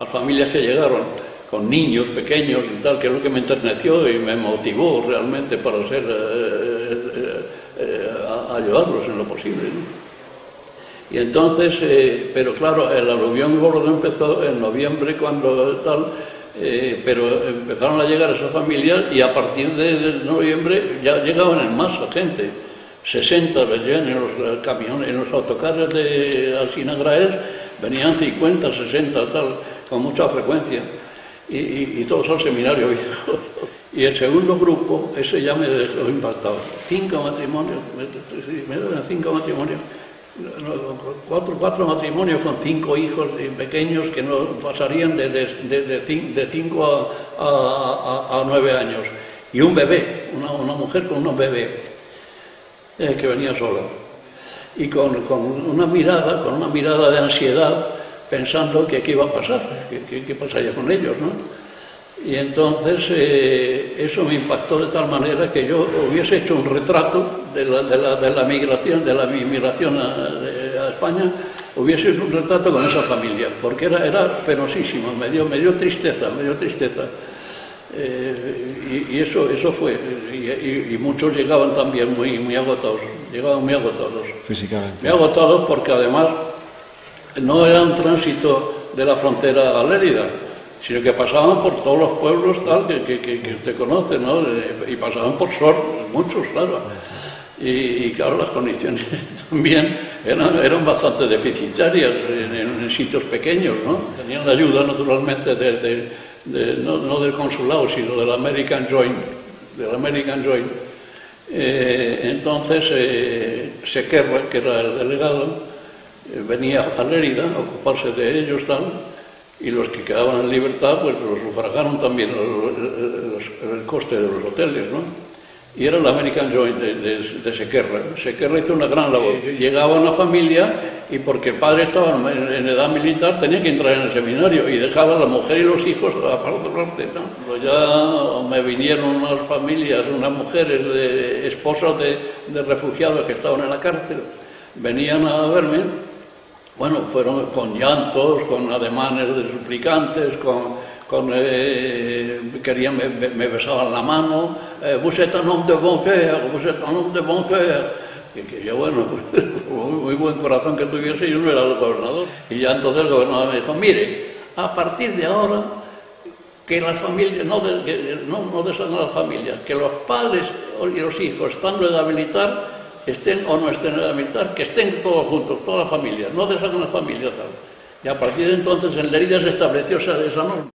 Las familias que llegaron con niños pequeños y tal, que es lo que me enterneció y me motivó realmente para ser, eh, eh, eh, ayudarlos en lo posible. Y entonces, pero claro, el aluvión gordo empezó en noviembre cuando tal, pero empezaron a llegar esas familias y a partir de, noviembre ya llegaban en masa gente. 60 venían en los camiones, en los autocares de Alcina Graes, venían 50, 60, tal con mucha frecuencia, y, todos al seminario viejo. Y el segundo grupo, ese ya me dejó impactado. Cinco matrimonios, cinco matrimonios, cuatro, cuatro matrimonios con cinco hijos pequeños que no pasarían de, de, cinco a, nueve años. Y un bebé, una, mujer con un bebé eh, que venía sola. Y con, con una mirada, con una mirada de ansiedad, pensando que qué iba a pasar, qué, pasaría con ellos, ¿no? Y entonces eh, eso me impactó de tal manera que yo hubiese hecho un retrato de la, de la, migración, de la migración a, España, hubiese hecho un retrato con esa familia, porque era, era penosísimo, me dio, me dio tristeza, me dio tristeza. Eh, y, eso, eso fue, y, muchos llegaban también muy, muy agotados, llegaban muy agotados. Físicamente. Muy agotados porque además no era un tránsito de la frontera a Lérida, sino que pasaban por todos los pueblos tal que, que, usted conoce, ¿no? y pasaban por Sor, muchos, claro. Y, claro, las condiciones también eran, eran bastante deficitarias en, sitios pequeños, ¿no? Tenían la ayuda, naturalmente, de, no, del consulado, sino del American Joint, del American Joint. Eh, entonces, eh, Sequerra, que era el delegado, venía a Lérida a ocuparse de ellos tal, y los que quedaban en libertad pues los sufragaron también el, coste de los hoteles, ¿no? Y era el American Joint de, de, Sequerra. Sequerra hizo una gran labor. Llegaba una familia y porque el padre estaba en, edad militar tenía que entrar en el seminario y dejaba a la mujer y los hijos a otra parte. ¿no? Ya me vinieron unas familias, unas mujeres, de, esposas de, de refugiados que estaban en la cárcel, venían a verme bueno, fueron con llantos, con ademanes de suplicantes, con, con eh, querían, me, besaban la mano, eh, vous êtes un homme de bon cœur, vous êtes un homme de bon cœur. Y que yo, bueno, muy, buen corazón que tuviese, yo no era el gobernador. Y ya entonces el gobernador me dijo, mire, a partir de ahora, que las familias, no, de, no, no a las familias, que los padres y los hijos, estando en edad militar, estén o no estén en edad militar, que estén todos juntos, toda la familia, no deshagan familia, familias. E a partir de entonces en Lerida se estableció esa, esa norma.